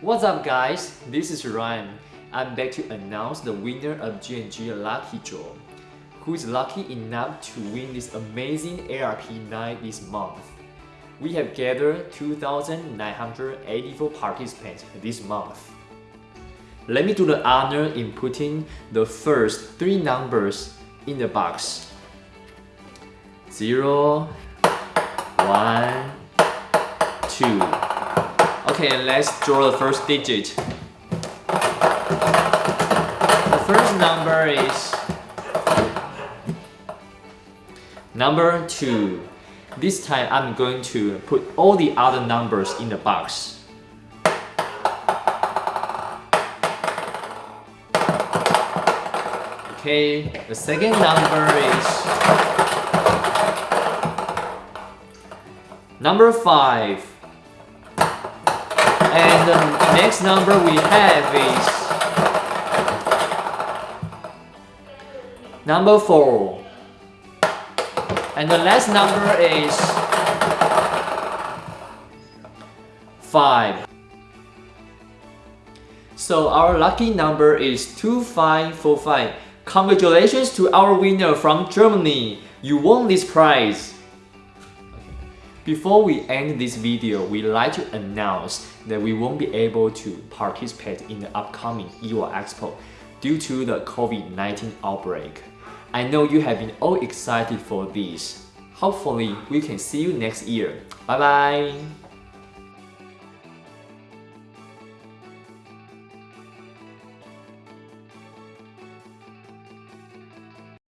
What's up guys, this is Ryan. I'm back to announce the winner of G&G Lucky Draw. Who is lucky enough to win this amazing ARP9 this month? We have gathered 2,984 participants this month. Let me do the honor in putting the first three numbers in the box. 0, 1, 2. Okay, let's draw the first digit. The first number is number 2. This time I'm going to put all the other numbers in the box. Okay, the second number is number 5. The next number we have is number 4. And the last number is 5. So our lucky number is 2545. Congratulations to our winner from Germany. You won this prize. Before we end this video, we'd like to announce that we won't be able to participate in the upcoming IWA Expo due to the COVID-19 outbreak. I know you have been all excited for this. Hopefully, we can see you next year. Bye bye!